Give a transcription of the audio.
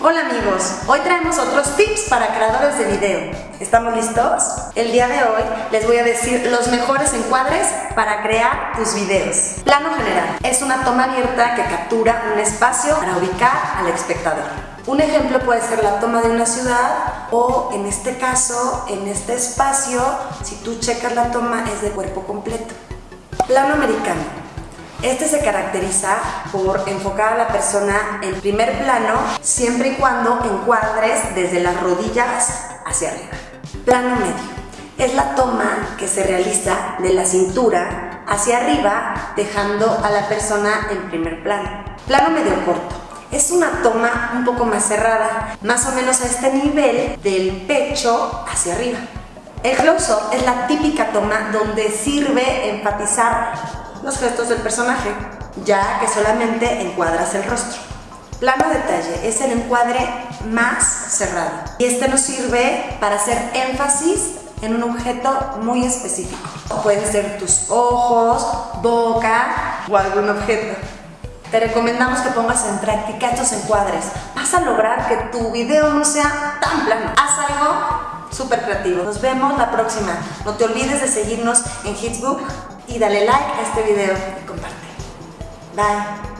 Hola amigos, hoy traemos otros tips para creadores de video. ¿Estamos listos? El día de hoy les voy a decir los mejores encuadres para crear tus videos. Plano general es una toma abierta que captura un espacio para ubicar al espectador. Un ejemplo puede ser la toma de una ciudad o en este caso, en este espacio, si tú checas la toma es de cuerpo completo. Plano americano este se caracteriza por enfocar a la persona en primer plano siempre y cuando encuadres desde las rodillas hacia arriba. Plano medio. Es la toma que se realiza de la cintura hacia arriba dejando a la persona en primer plano. Plano medio corto. Es una toma un poco más cerrada, más o menos a este nivel del pecho hacia arriba. El close-up es la típica toma donde sirve enfatizar los gestos del personaje, ya que solamente encuadras el rostro. Plano detalle es el encuadre más cerrado y este nos sirve para hacer énfasis en un objeto muy específico. Pueden ser tus ojos, boca o algún objeto. Te recomendamos que pongas en práctica estos encuadres. Vas a lograr que tu video no sea tan plano. Haz algo súper creativo. Nos vemos la próxima. No te olvides de seguirnos en Hitsbook y dale like a este video y comparte. Bye.